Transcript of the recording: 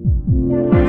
Música